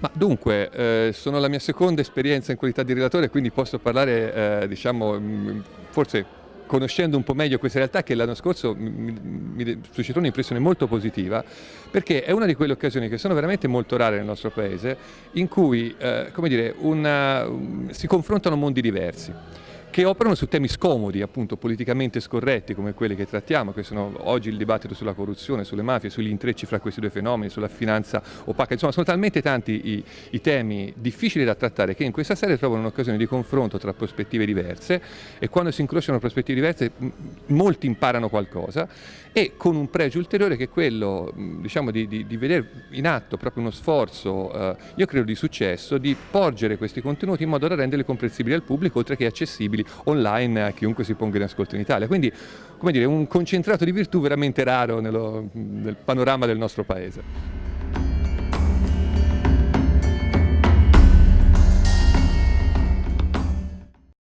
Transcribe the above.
Ma dunque, eh, sono la mia seconda esperienza in qualità di relatore, quindi posso parlare, eh, diciamo, forse conoscendo un po' meglio questa realtà che l'anno scorso mi, mi suscitò un'impressione molto positiva perché è una di quelle occasioni che sono veramente molto rare nel nostro paese in cui eh, dire, una, si confrontano mondi diversi che operano su temi scomodi, appunto politicamente scorretti come quelli che trattiamo, che sono oggi il dibattito sulla corruzione, sulle mafie, sugli intrecci fra questi due fenomeni, sulla finanza opaca, insomma sono talmente tanti i, i temi difficili da trattare che in questa serie trovano un'occasione di confronto tra prospettive diverse e quando si incrociano prospettive diverse molti imparano qualcosa e con un pregio ulteriore che è quello diciamo, di, di, di vedere in atto proprio uno sforzo, eh, io credo di successo, di porgere questi contenuti in modo da renderli comprensibili al pubblico oltre che accessibili disponibili online a chiunque si ponga in ascolto in Italia. Quindi, come dire, un concentrato di virtù veramente raro nello, nel panorama del nostro paese.